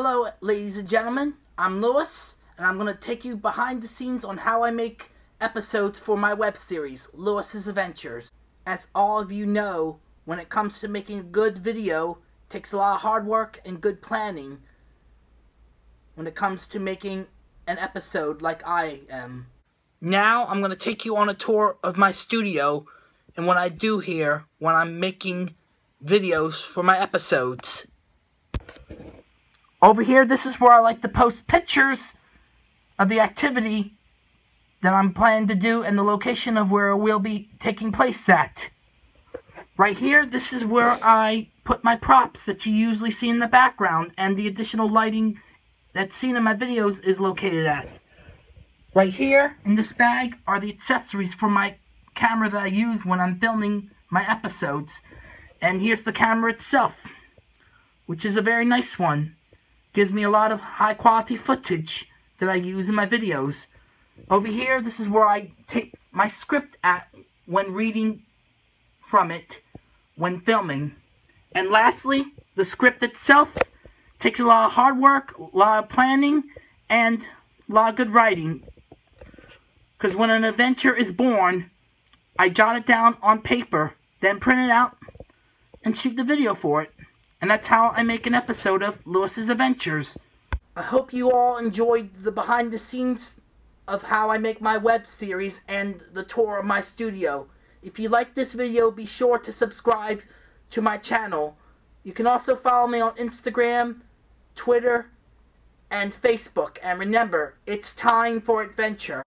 Hello, ladies and gentlemen. I'm Lewis, and I'm going to take you behind the scenes on how I make episodes for my web series, Lewis's Adventures. As all of you know, when it comes to making a good video, takes a lot of hard work and good planning when it comes to making an episode like I am. Now I'm going to take you on a tour of my studio and what I do here when I'm making videos for my episodes. Over here, this is where I like to post pictures of the activity that I'm planning to do and the location of where it will be taking place at. Right here, this is where I put my props that you usually see in the background and the additional lighting that's seen in my videos is located at. Right here, in this bag, are the accessories for my camera that I use when I'm filming my episodes. And here's the camera itself, which is a very nice one. Gives me a lot of high quality footage that I use in my videos. Over here, this is where I take my script at when reading from it when filming. And lastly, the script itself takes a lot of hard work, a lot of planning, and a lot of good writing. Because when an adventure is born, I jot it down on paper, then print it out, and shoot the video for it. And that's how I make an episode of Lewis's Adventures. I hope you all enjoyed the behind the scenes of how I make my web series and the tour of my studio. If you like this video, be sure to subscribe to my channel. You can also follow me on Instagram, Twitter, and Facebook. And remember, it's time for adventure.